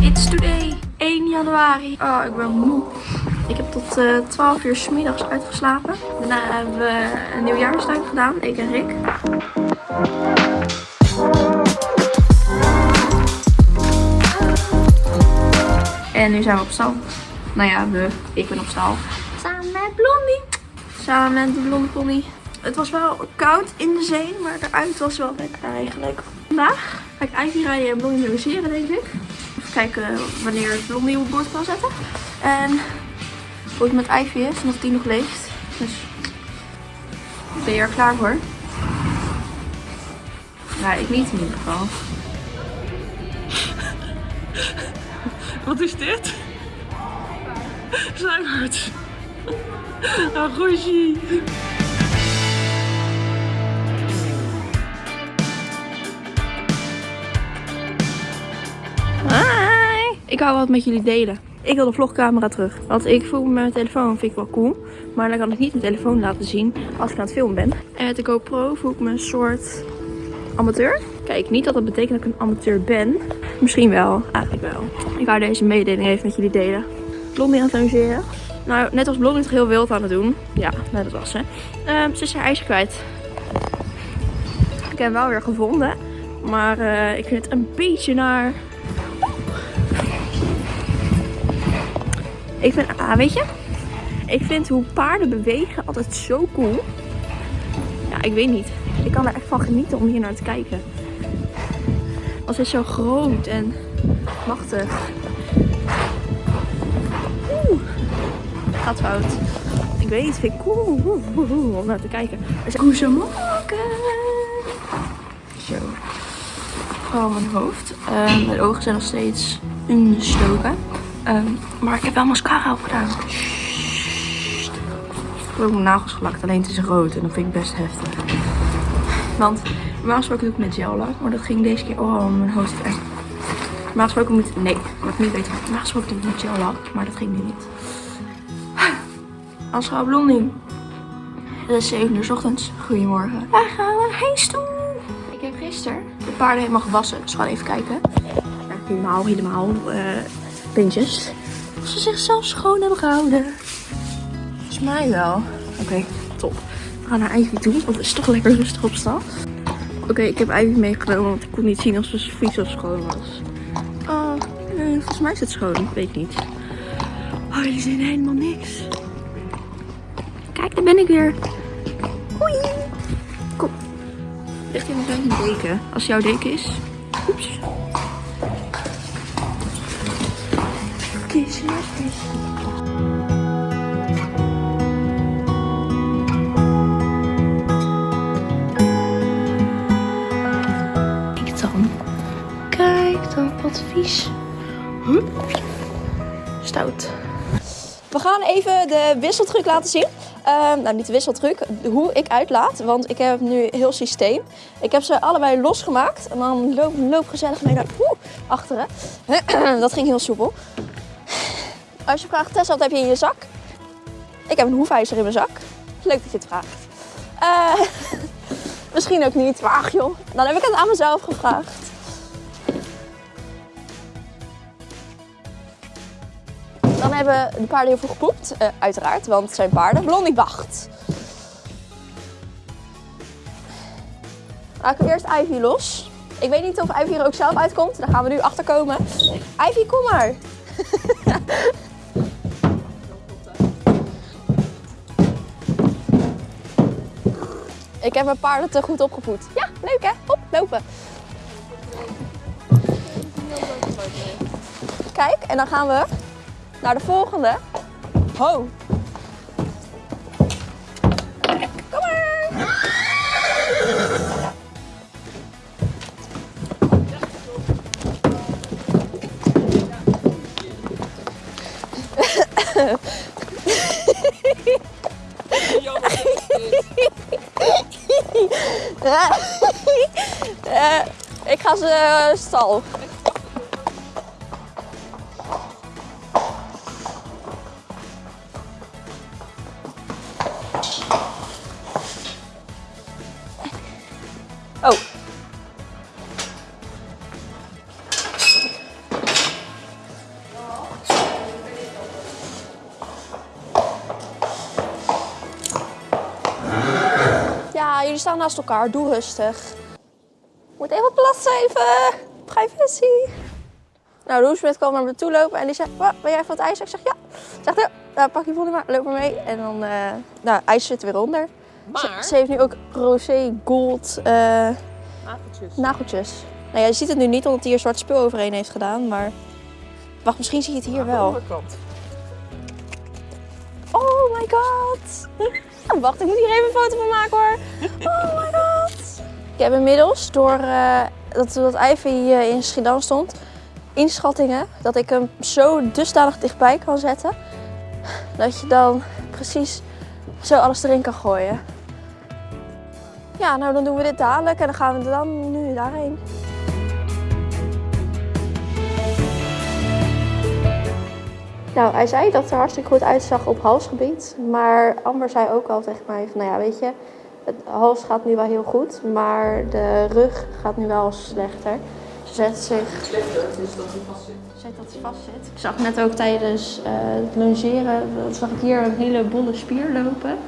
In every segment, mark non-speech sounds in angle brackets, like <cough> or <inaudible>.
It's today, 1 januari. Oh, ik ben moe. Ik heb tot eh 12 uur 's middags uitgeslapen. Daarna hebben we een nieuwjaarsduik gedaan, ik en Rick. En nu zijn we op stal. Nou ja, we. Ik ben op stal. Samen met Blondie. Samen met de blonde pony. Het was wel koud in de zee, maar eruit was wel lekker eigenlijk. Vandaag ga ik Ivy rijden en Blondie logeren, denk ik. Even kijken wanneer ik Blondie op boord kan zetten. En hoe het met Ivy is en of die nog leeft. Dus ben je er klaar voor? Ja, ik niet in ieder geval. <laughs> Wat is dit? Zuivert. Nou, Rogie. Ik wou wat met jullie delen. Ik wil de vlogcamera terug. Want ik voel me met mijn telefoon vind ik wel cool. Maar dan kan ik niet mijn telefoon laten zien als ik aan het filmen ben. En met de GoPro voel ik me een soort amateur. Kijk, niet dat dat betekent dat ik een amateur ben. Misschien wel, eigenlijk wel. Ik wou deze mededeling even met jullie delen. Blondie aan het logeren. Nou, net als Blondie het heel wild aan het doen. Ja, net dat was ze. Ehm, ze is haar ijsje kwijt. Ik heb hem wel weer gevonden. Maar eh, ik vind het een beetje naar. Ik vind, ah, weet je, ik vind hoe paarden bewegen altijd zo cool. Ja, ik weet niet. Ik kan er echt van genieten om hier naar te kijken. Ze is zo groot en machtig. Oeh, gaat fout. Ik weet niet, vind ik cool om naar te kijken. Zijn koezemokken. Zo. Oh, mijn hoofd. Ehm, mijn ogen zijn nog steeds ingestoken. Ehm, maar ik heb wel mascara opgedaan. Sssst. Ik heb ook mijn nagels gelakt, alleen het is rood en dat vind ik best heftig. Want normaal gesproken doe ik met gel lak, maar dat ging deze keer... Oh, mijn hoofd is echt... Normaal gesproken moet... Nee, wat ik niet weet. Normaal gesproken doe ik met gel lak, maar dat ging nu niet. Als Blondie. Het is 7 uur 's ochtends. Goedemorgen. Waar gaan we heen toe? Ik heb gisteren de paarden helemaal gewassen. Dus we gaan even kijken. Ja, helemaal, helemaal. eh pintjes. Of ze zichzelf schoon hebben gehouden. Volgens mij wel. Oké, top. We gaan naar Ivy toe, want het is toch lekker rustig op stad. Oké, ik heb Ivy meegenomen, want ik kon niet zien of ze vies of schoon was. Oh, nee, volgens mij is het schoon. Ik weet niet. Oh, jullie zien helemaal niks. Kijk, daar ben ik weer. Hoi. Kom. Ligt hier nog een deken. Als jouw deken is. Oeps. Kijk dan. Kijk dan, wat vies. Hup. Stout. We gaan even de wisseltruc laten zien. Ehm, nou, niet de wisseltruc, hoe ik uitlaat. Want ik heb nu heel systeem. Ik heb ze allebei losgemaakt. En dan loop, loop gezellig mee naar achteren. <clears throat> Dat ging heel soepel. Als je vraagt, Tessa, wat heb je in je zak? Ik heb een hoefijzer in mijn zak. Leuk dat je het vraagt. Eh, <laughs> misschien ook niet, maar joh. Dan heb ik het aan mezelf gevraagd. Dan hebben de paarden heel veel gepoept, eh, uiteraard, want het zijn paarden. Blondie wacht. Laten we eerst Ivy los. Ik weet niet of Ivy er ook zelf uitkomt. Daar gaan we nu achter komen. Ivy, kom maar. <laughs> Ik heb mijn paarden te goed opgevoed. Ja, leuk hè? Op, lopen. Kijk, en dan gaan we naar de volgende. Ho. Kom maar. <laughs> <laughs> ik ga ze eh, stal. Staan naast elkaar. Doe rustig. Moet even plassen even. Privacy. Nou, Roosmet kwam naar me toe lopen en die zei, "Wa, ben jij van het ijs? Ik zeg, ja. Zegt, ja, nou, pak je volle maar, loop maar mee. En dan, eh nou, ijs zit er weer onder. Ze, Maar, ze heeft nu ook rosé gold eh, afeltjes. nageltjes. Nou ja, je ziet het nu niet omdat hij er zwart spul overheen heeft gedaan, maar... Wacht, misschien zie je het hier wel. Oh my god! <laughs> Wacht, ik moet hier even een foto van maken hoor. Oh my god! Ik heb inmiddels, door eh, dat, dat Ivy eh, in Schiedam stond, inschattingen dat ik hem zo dusdanig dichtbij kan zetten. Dat je dan precies zo alles erin kan gooien. Ja, nou dan doen we dit dadelijk en dan gaan we dan nu daarheen. Nou, hij zei dat het er hartstikke goed uitzag op halsgebied. Maar Amber zei ook al tegen mij van, nou ja, weet je, het hals gaat nu wel heel goed, maar de rug gaat nu wel slechter. Ze zet zich... Slechter, dus dat hij vast zit. Zet dat hij vast zit. Ik zag net ook tijdens eh, het dat zag ik hier een hele bolle spier lopen.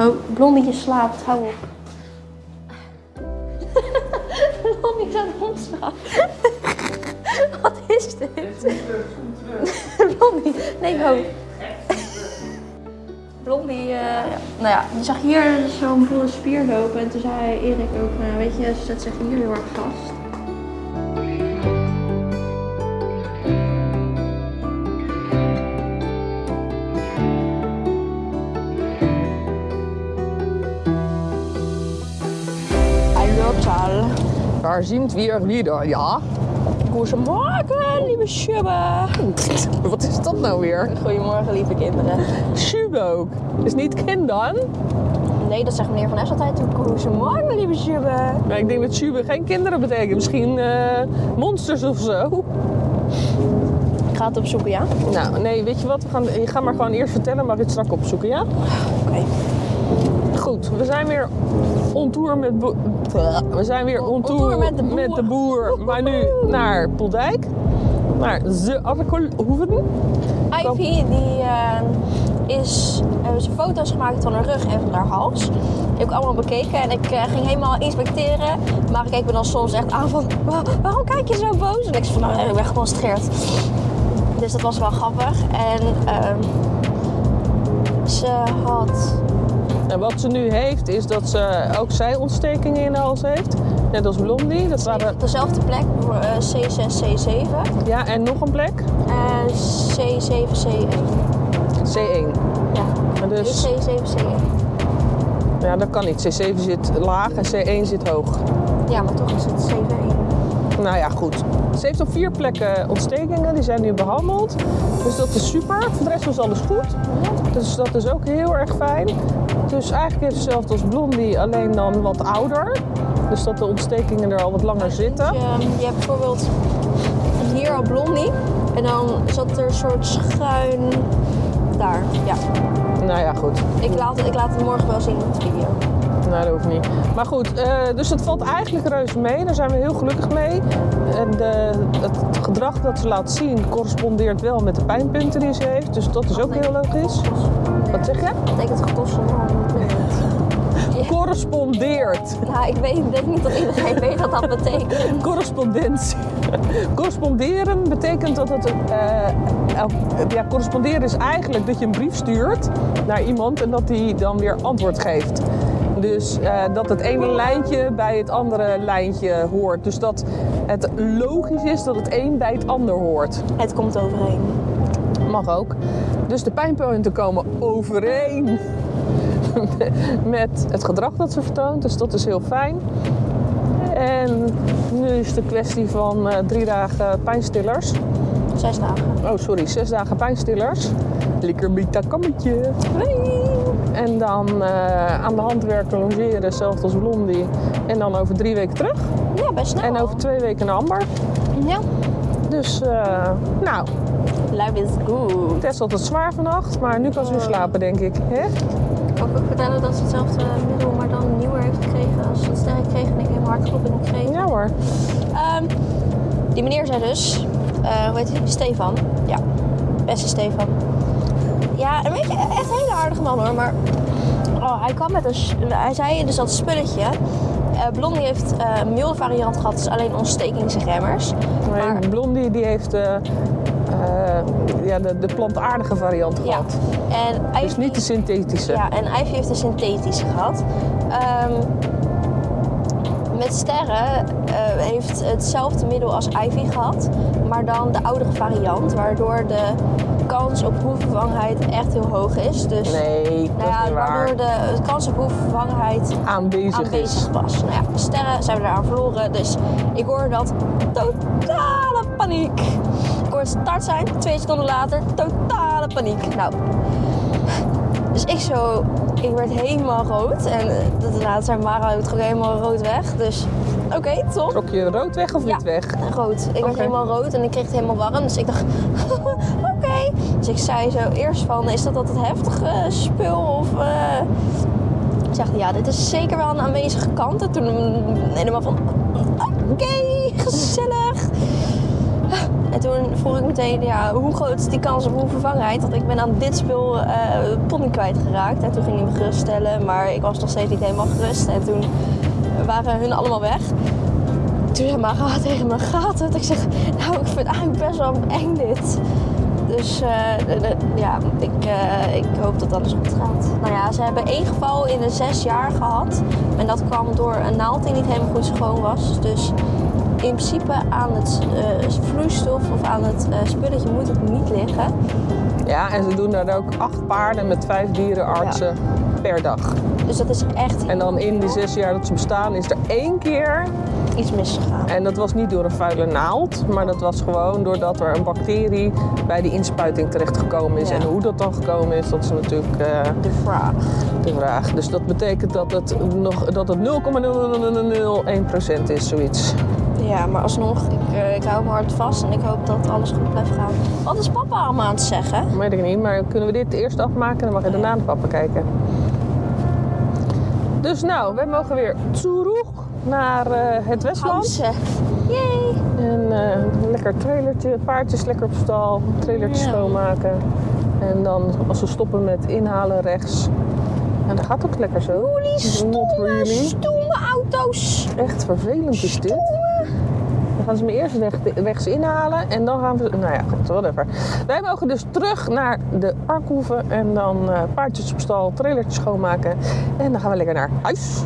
Oh, Blondie slaapt, hou op. Blondie is aan het omslaan. <laughs> Wat is dit? <laughs> Blondie, nee, ho. Blondie, eh, ja. nou ja, die zag hier zo'n volle spier lopen. En toen zei Erik ook, nou, weet je, ze zet zich hier heel erg vast. Hallo, Charles. Daar sind wir wieder, ja. Goedemorgen, lieve Schubbe. Wat is dat nou weer? Goedemorgen, lieve kinderen. Schube ook. Is niet kinderen? Nee, dat zegt meneer Van Es altijd. Goedemorgen, lieve Schubbe. Maar ik denk dat Schube geen kinderen betekent. Misschien eh, monsters of zo. Ik ga het opzoeken, ja? Nou, nee, weet je wat? We gaan, je gaat maar gewoon eerst vertellen, maar dit straks opzoeken, ja? Oké. Goed, we zijn weer on tour met... We zijn weer on tour, met de boer. met de boer. Maar nu naar Poldijk. Naar de Arkelhoeven. Ivy, die eh, is, hebben ze foto's gemaakt van haar rug en van haar hals. Die heb ik allemaal bekeken en ik eh, ging helemaal inspecteren. Maar ik keek me dan soms echt aan van, "Wa- waarom kijk je zo boos? En ik zei van, nou, ik ben geconcentreerd. Dus dat was wel grappig. En ehm, ze had En wat ze nu heeft, is dat ze ook zijontstekingen in de hals heeft. Net als Blondie. Dat waren, op dezelfde plek, eh, C6, C7 ja, en nog een plek. en C7, C1. C1. Ja, En Dus, C7, C1. ja, dat kan niet. C7 zit laag en C1 zit hoog. Ja, maar toch is het C1. Nou ja, goed. Ze heeft op vier plekken ontstekingen. Die zijn nu behandeld. Dus dat is super. Voor de rest was alles goed. Dus dat is ook heel erg fijn. Dus eigenlijk ze hetzelfde als Blondie, alleen dan wat ouder. Dus dat de ontstekingen er al wat langer zitten. Je, je hebt bijvoorbeeld hier al blondie en dan zat er een soort schuin daar. Ja, Nou ja, goed. ik laat, ik laat het morgen wel zien in de video. Nou, dat hoeft niet. Maar goed, eh, dus het valt eigenlijk reuze mee. Daar zijn we heel gelukkig mee. En de, het gedrag dat ze laat zien correspondeert wel met de pijnpunten die ze heeft. Dus dat is ook heel logisch. Wat zeg je? Dat betekent getossen. <laughs> Correspondeert. Ja, ik weet ik denk niet dat iedereen weet wat dat betekent. Correspondentie. <laughs> Corresponderen betekent dat het. eh, eh, ja, corresponderen is eigenlijk dat je een brief stuurt naar iemand en dat die dan weer antwoord geeft. Dus eh, dat het ene lijntje bij het andere lijntje hoort. Dus dat het logisch is dat het een bij het ander hoort. Het komt overeen. Mag ook. Dus de pijnpunten komen overeen <laughs> met het gedrag dat ze vertoont. Dus dat is heel fijn. En nu is de kwestie van eh, drie dagen pijnstillers. Zes dagen. Oh, sorry, zes dagen pijnstillers. Lekker kammetje. En dan eh, aan de hand werken, logeren, hetzelfde als Blondie. En dan over drie weken terug. Ja, best snel. En over twee weken naar Amber. Ja. Dus, eh, nou, Life is good. Tess had het zwaar vannacht, maar nu kan ze weer slapen, denk ik. Hè? Ik kan ook vertellen dat ze hetzelfde middel, maar dan nieuwer heeft gekregen als ze het sterk kreeg. En ik helemaal ga ik kloppen in de kreeg. Ja hoor. Ehm, die meneer zei dus, eh, hoe heet hij? Stefan. Ja, beste Stefan. Ja, een beetje echt een hele aardige man hoor, maar oh, hij kwam met een, hij zei dus dat spulletje. Eh Blondie heeft eh, een milde variant gehad, dus alleen ontstekingsremmers. Maar Maar Blondie die heeft eh, ja, de, de plantaardige variant ja, gehad. en Ivy, Dus niet de synthetische. ja, en Ivy heeft de synthetische gehad. Ehm, met sterren eh, heeft hetzelfde middel als Ivy gehad, maar dan de oudere variant, waardoor de kans op hoevervangenheid echt heel hoog is. Dus Nee, dat nou is ja, niet waar. waardoor de kans op hoevervangenheid Aanwezig, aanwezig is. was. Nou ja, de sterren zijn we eraan verloren, dus ik hoorde dat totale paniek. Ik hoorde start zijn, twee seconden later, totale paniek. Nou, dus ik zo, ik werd helemaal rood en eh, dat, dat zei Mara, trok helemaal rood weg. Dus oké, top. Trok je rood weg of Ja. wit weg? Rood. Ik werd helemaal rood en ik kreeg het helemaal warm. Dus ik dacht, <laughs> oké. Dus ik zei zo eerst van, is dat dat het heftige spul of... eh Ik zeg, ja, dit is zeker wel een aanwezige kant. En toen helemaal van, oké, gezellig. En toen vroeg ik meteen, ja, hoe groot is die kans op hoevervangenheid? Want ik ben aan dit spul eh pony kwijtgeraakt. En toen ging hij me geruststellen, maar ik was nog steeds niet helemaal gerust. En toen waren hun allemaal weg. Toen zei Mara tegen me, gaat het? Ik zeg, nou, ik vind het eigenlijk best wel eng dit. Dus eh, de- ja, ik, eh, ik hoop dat alles goed gaat. Nou ja, ze hebben één geval in de zes jaar gehad. En dat kwam door een naald die niet helemaal goed schoon was. Dus in principe aan het eh, vloeistof of aan het eh, spulletje moet het niet liggen. Ja, en ze doen daar ook acht paarden met vijf dierenartsen per dag. Dus dat is echt En dan in die zes jaar dat ze bestaan is er één keer, iets misgegaan. en dat was niet door een vuile naald, maar dat was gewoon doordat er een bacterie bij die inspuiting terechtgekomen is. Ja. En hoe dat dan gekomen is, dat is natuurlijk eh, De vraag. de vraag. Dus dat betekent dat het, nog, dat het 0,0001% is, zoiets. Ja, maar alsnog, ik, eh, ik hou me hard vast en ik hoop dat alles goed blijft gaan. Wat is papa allemaal aan het zeggen? Weet ik niet, maar kunnen we dit eerst afmaken? Dan mag je daarna naar papa kijken. Dus nou, wij mogen weer terug naar eh, het Westland. Yay! En eh, een lekker trailertje, paardjes lekker op stal, trailertje Ja. schoonmaken. En dan als we stoppen met inhalen rechts. En dat gaat ook lekker zo. Holy really. stoeme auto's. Echt vervelend is dit. Gaan ze me eerst recht, rechts inhalen en dan gaan we... Nou ja, goed, whatever. Wij mogen dus terug naar de Arkhoeven en dan eh, paardjes op stal, trailertje schoonmaken. En dan gaan we lekker naar huis.